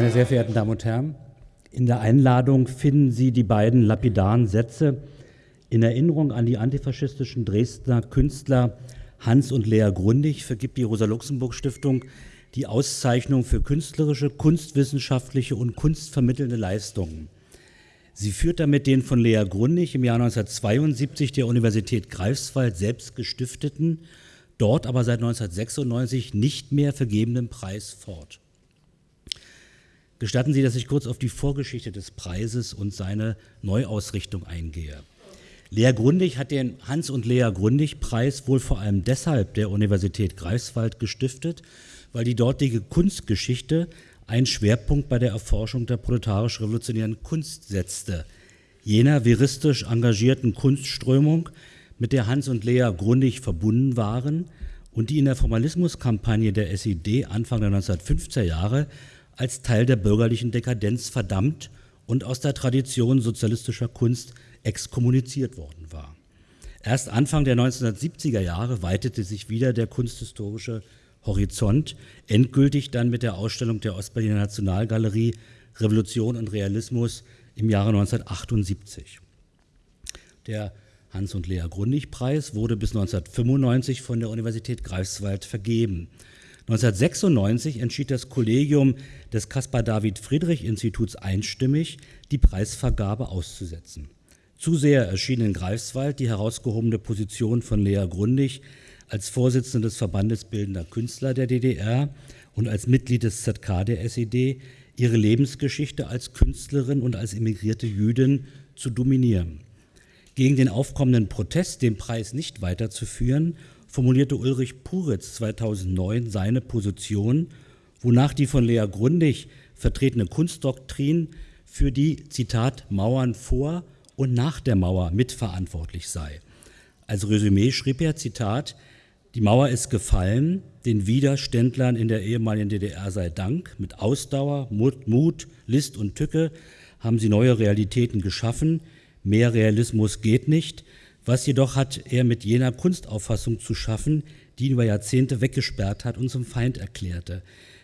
Meine sehr verehrten Damen und Herren, in der Einladung finden Sie die beiden lapidaren Sätze in Erinnerung an die antifaschistischen Dresdner Künstler Hans und Lea Grundig vergibt die Rosa-Luxemburg-Stiftung die Auszeichnung für künstlerische, kunstwissenschaftliche und kunstvermittelnde Leistungen. Sie führt damit den von Lea Grundig im Jahr 1972 der Universität Greifswald selbst gestifteten, dort aber seit 1996 nicht mehr vergebenen Preis fort. Gestatten Sie, dass ich kurz auf die Vorgeschichte des Preises und seine Neuausrichtung eingehe. Lea Grundig hat den Hans- und Lea Grundig-Preis wohl vor allem deshalb der Universität Greifswald gestiftet, weil die dortige Kunstgeschichte einen Schwerpunkt bei der Erforschung der proletarisch-revolutionären Kunst setzte, jener veristisch engagierten Kunstströmung, mit der Hans und Lea Grundig verbunden waren und die in der Formalismuskampagne der SED Anfang der 1950er Jahre als Teil der bürgerlichen Dekadenz verdammt und aus der Tradition sozialistischer Kunst exkommuniziert worden war. Erst Anfang der 1970er Jahre weitete sich wieder der kunsthistorische Horizont, endgültig dann mit der Ausstellung der Ostberliner Nationalgalerie Revolution und Realismus im Jahre 1978. Der Hans- und Lea Grundig-Preis wurde bis 1995 von der Universität Greifswald vergeben. 1996 entschied das Kollegium des Caspar David Friedrich Instituts einstimmig, die Preisvergabe auszusetzen. Zu sehr erschien in Greifswald die herausgehobene Position von Lea Grundig als Vorsitzende des Verbandes Bildender Künstler der DDR und als Mitglied des ZK der SED, ihre Lebensgeschichte als Künstlerin und als emigrierte Jüdin zu dominieren. Gegen den aufkommenden Protest, den Preis nicht weiterzuführen, formulierte Ulrich Puritz 2009 seine Position, wonach die von Lea Grundig vertretene Kunstdoktrin für die, Zitat, Mauern vor und nach der Mauer mitverantwortlich sei. Als Resümee schrieb er, Zitat, die Mauer ist gefallen, den Widerständlern in der ehemaligen DDR sei Dank. Mit Ausdauer, Mut, Mut, List und Tücke haben sie neue Realitäten geschaffen. Mehr Realismus geht nicht. Was jedoch hat er mit jener Kunstauffassung zu schaffen, die ihn über Jahrzehnte weggesperrt hat und zum Feind erklärte.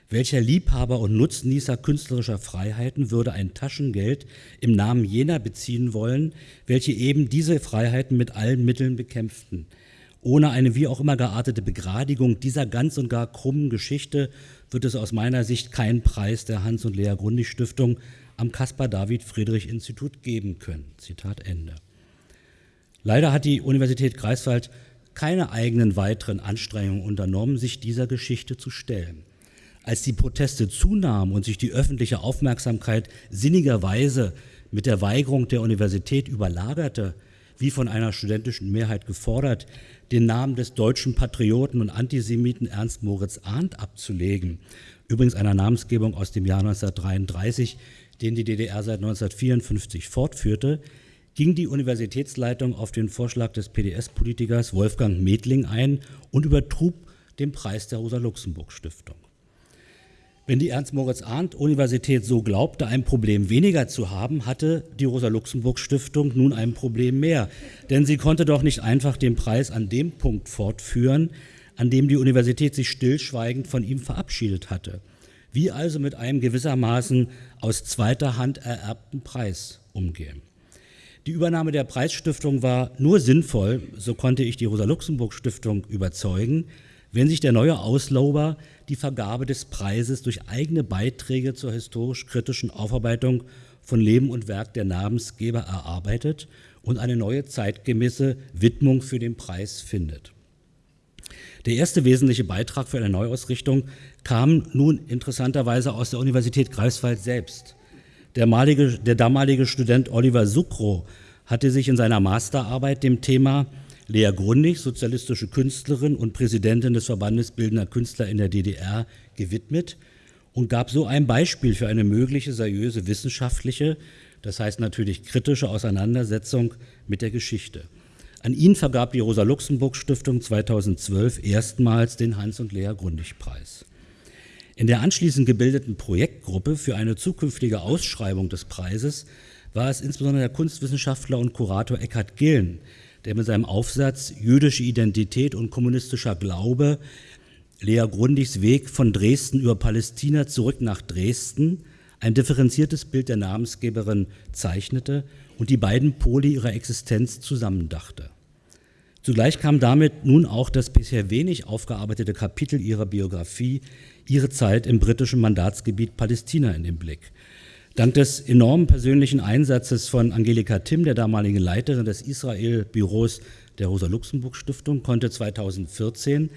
Welcher Liebhaber und Nutznießer künstlerischer Freiheiten würde ein Taschengeld im Namen jener beziehen wollen, welche eben diese Freiheiten mit allen Mitteln bekämpften? Ohne eine wie auch immer geartete Begradigung dieser ganz und gar krummen Geschichte wird es aus meiner Sicht keinen Preis der Hans- und Lea Grundig Stiftung am Caspar David Friedrich Institut geben können. Zitat Ende. Leider hat die Universität Greifswald keine eigenen weiteren Anstrengungen unternommen, sich dieser Geschichte zu stellen. Als die Proteste zunahmen und sich die öffentliche Aufmerksamkeit sinnigerweise mit der Weigerung der Universität überlagerte, wie von einer studentischen Mehrheit gefordert, den Namen des deutschen Patrioten und Antisemiten Ernst Moritz Arndt abzulegen, übrigens einer Namensgebung aus dem Jahr 1933, den die DDR seit 1954 fortführte, ging die Universitätsleitung auf den Vorschlag des PDS-Politikers Wolfgang Medling ein und übertrug den Preis der Rosa-Luxemburg-Stiftung. Wenn die Ernst-Moritz-Arndt-Universität so glaubte, ein Problem weniger zu haben, hatte die Rosa-Luxemburg-Stiftung nun ein Problem mehr. Denn sie konnte doch nicht einfach den Preis an dem Punkt fortführen, an dem die Universität sich stillschweigend von ihm verabschiedet hatte. Wie also mit einem gewissermaßen aus zweiter Hand ererbten Preis umgehen. Die Übernahme der Preisstiftung war nur sinnvoll, so konnte ich die Rosa-Luxemburg-Stiftung überzeugen, wenn sich der neue Auslauber die Vergabe des Preises durch eigene Beiträge zur historisch-kritischen Aufarbeitung von Leben und Werk der Namensgeber erarbeitet und eine neue zeitgemäße Widmung für den Preis findet. Der erste wesentliche Beitrag für eine Neuausrichtung kam nun interessanterweise aus der Universität Greifswald selbst. Der, malige, der damalige Student Oliver Sucro hatte sich in seiner Masterarbeit dem Thema Lea Grundig, sozialistische Künstlerin und Präsidentin des Verbandes Bildender Künstler in der DDR, gewidmet und gab so ein Beispiel für eine mögliche seriöse wissenschaftliche, das heißt natürlich kritische Auseinandersetzung mit der Geschichte. An ihn vergab die Rosa-Luxemburg-Stiftung 2012 erstmals den Hans- und Lea Grundig-Preis. In der anschließend gebildeten Projektgruppe für eine zukünftige Ausschreibung des Preises war es insbesondere der Kunstwissenschaftler und Kurator Eckhard Gillen, der mit seinem Aufsatz Jüdische Identität und kommunistischer Glaube Lea Grundigs Weg von Dresden über Palästina zurück nach Dresden ein differenziertes Bild der Namensgeberin zeichnete und die beiden Pole ihrer Existenz zusammendachte. Zugleich kam damit nun auch das bisher wenig aufgearbeitete Kapitel ihrer Biografie, ihre Zeit im britischen Mandatsgebiet Palästina in den Blick. Dank des enormen persönlichen Einsatzes von Angelika Timm, der damaligen Leiterin des Israel-Büros der Rosa-Luxemburg-Stiftung, konnte 2014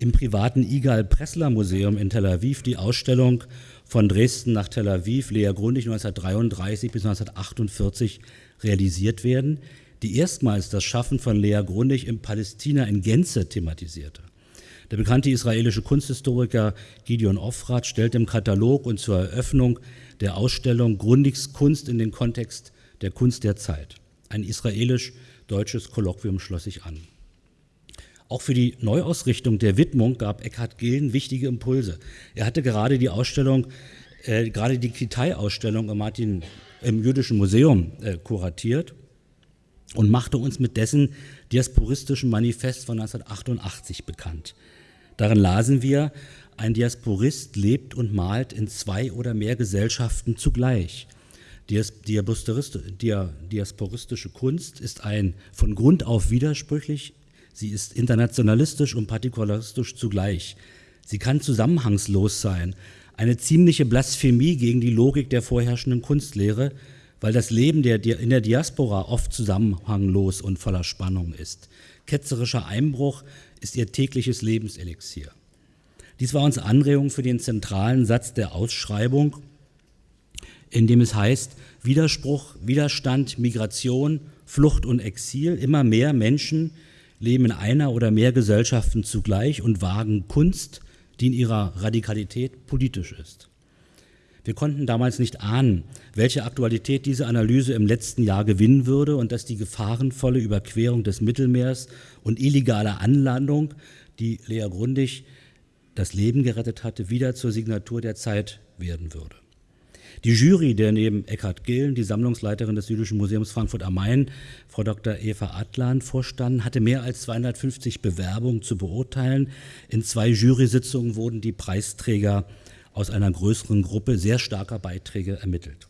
im privaten Igal Pressler Museum in Tel Aviv die Ausstellung von Dresden nach Tel Aviv, Lea Grundig 1933 bis 1948 realisiert werden, die erstmals das Schaffen von Lea Grundig in Palästina in Gänze thematisierte. Der bekannte israelische Kunsthistoriker Gideon Ofrat stellt im Katalog und zur Eröffnung der Ausstellung Grundigs Kunst in den Kontext der Kunst der Zeit. Ein israelisch-deutsches Kolloquium schloss sich an. Auch für die Neuausrichtung der Widmung gab Eckhard Gillen wichtige Impulse. Er hatte gerade die Ausstellung, äh, gerade die Kitai-Ausstellung im, Martin, im Jüdischen Museum äh, kuratiert und machte uns mit dessen diasporistischen Manifest von 1988 bekannt. Darin lasen wir, ein Diasporist lebt und malt in zwei oder mehr Gesellschaften zugleich. Diasporistische Kunst ist ein von Grund auf widersprüchlich, sie ist internationalistisch und partikularistisch zugleich. Sie kann zusammenhangslos sein, eine ziemliche Blasphemie gegen die Logik der vorherrschenden Kunstlehre, weil das Leben der, in der Diaspora oft zusammenhanglos und voller Spannung ist. Ketzerischer Einbruch ist ihr tägliches Lebenselixier. Dies war unsere Anregung für den zentralen Satz der Ausschreibung, in dem es heißt, Widerspruch, Widerstand, Migration, Flucht und Exil, immer mehr Menschen leben in einer oder mehr Gesellschaften zugleich und wagen Kunst, die in ihrer Radikalität politisch ist. Wir konnten damals nicht ahnen, welche Aktualität diese Analyse im letzten Jahr gewinnen würde und dass die gefahrenvolle Überquerung des Mittelmeers und illegale Anlandung, die Lea Grundig das Leben gerettet hatte, wieder zur Signatur der Zeit werden würde. Die Jury, der neben Eckhard Gillen, die Sammlungsleiterin des Jüdischen Museums Frankfurt am Main, Frau Dr. Eva Atlan, vorstanden, hatte mehr als 250 Bewerbungen zu beurteilen. In zwei Jury-Sitzungen wurden die Preisträger aus einer größeren Gruppe sehr starker Beiträge ermittelt.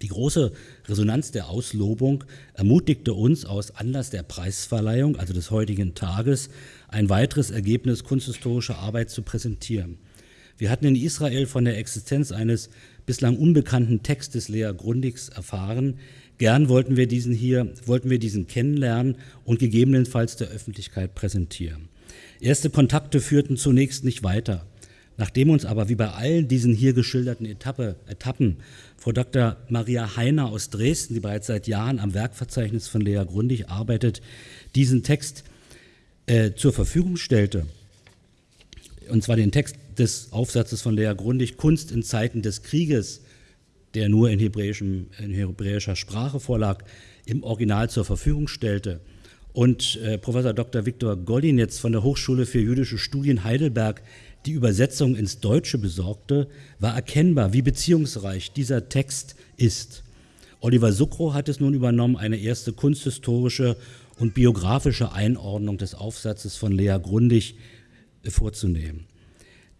Die große Resonanz der Auslobung ermutigte uns aus Anlass der Preisverleihung, also des heutigen Tages, ein weiteres Ergebnis kunsthistorischer Arbeit zu präsentieren. Wir hatten in Israel von der Existenz eines bislang unbekannten Textes Lea Grundigs erfahren. Gern wollten wir diesen hier, wollten wir diesen kennenlernen und gegebenenfalls der Öffentlichkeit präsentieren. Erste Kontakte führten zunächst nicht weiter. Nachdem uns aber wie bei allen diesen hier geschilderten Etappe, Etappen Frau Dr. Maria Heiner aus Dresden, die bereits seit Jahren am Werkverzeichnis von Lea Grundig arbeitet, diesen Text äh, zur Verfügung stellte, und zwar den Text des Aufsatzes von Lea Grundig, Kunst in Zeiten des Krieges, der nur in, in hebräischer Sprache vorlag, im Original zur Verfügung stellte. Und äh, Professor Dr. Viktor Golinetz von der Hochschule für jüdische Studien Heidelberg die Übersetzung ins Deutsche besorgte, war erkennbar, wie beziehungsreich dieser Text ist. Oliver Sucro hat es nun übernommen, eine erste kunsthistorische und biografische Einordnung des Aufsatzes von Lea Grundig äh, vorzunehmen.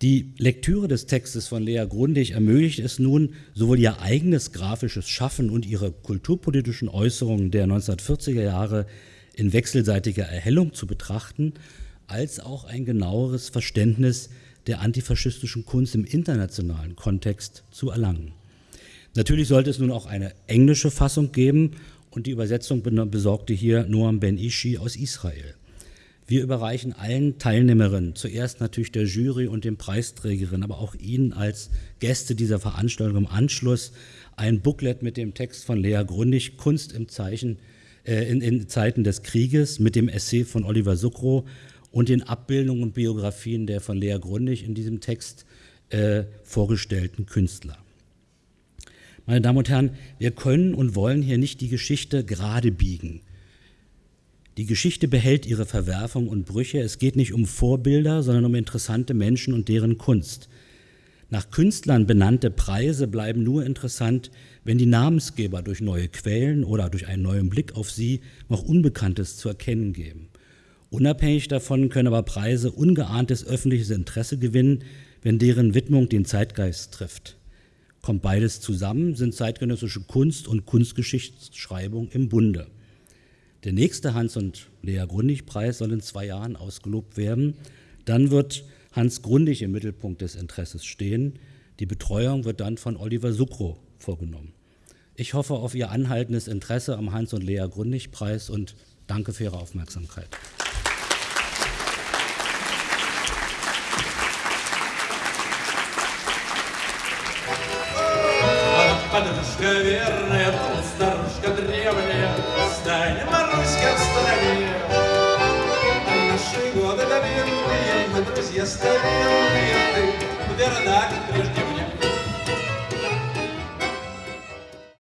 Die Lektüre des Textes von Lea Grundig ermöglicht es nun, sowohl ihr eigenes grafisches Schaffen und ihre kulturpolitischen Äußerungen der 1940er Jahre in wechselseitiger Erhellung zu betrachten, als auch ein genaueres Verständnis der antifaschistischen Kunst im internationalen Kontext zu erlangen. Natürlich sollte es nun auch eine englische Fassung geben und die Übersetzung besorgte hier Noam Ben Ishi aus Israel. Wir überreichen allen Teilnehmerinnen, zuerst natürlich der Jury und den Preisträgerinnen, aber auch Ihnen als Gäste dieser Veranstaltung im Anschluss ein Booklet mit dem Text von Lea Grundig, Kunst im Zeichen, äh, in, in Zeiten des Krieges, mit dem Essay von Oliver Sucro und den Abbildungen und Biografien der von Lea Grundig in diesem Text äh, vorgestellten Künstler. Meine Damen und Herren, wir können und wollen hier nicht die Geschichte gerade biegen. Die Geschichte behält ihre Verwerfung und Brüche. Es geht nicht um Vorbilder, sondern um interessante Menschen und deren Kunst. Nach Künstlern benannte Preise bleiben nur interessant, wenn die Namensgeber durch neue Quellen oder durch einen neuen Blick auf sie noch Unbekanntes zu erkennen geben. Unabhängig davon können aber Preise ungeahntes öffentliches Interesse gewinnen, wenn deren Widmung den Zeitgeist trifft. kommt beides zusammen, sind zeitgenössische Kunst und Kunstgeschichtsschreibung im Bunde. Der nächste Hans und Lea Grundig-Preis soll in zwei Jahren ausgelobt werden. Dann wird Hans Grundig im Mittelpunkt des Interesses stehen. Die Betreuung wird dann von Oliver Sucro vorgenommen. Ich hoffe auf Ihr anhaltendes Interesse am Hans und Lea Grundig-Preis und danke für Ihre Aufmerksamkeit.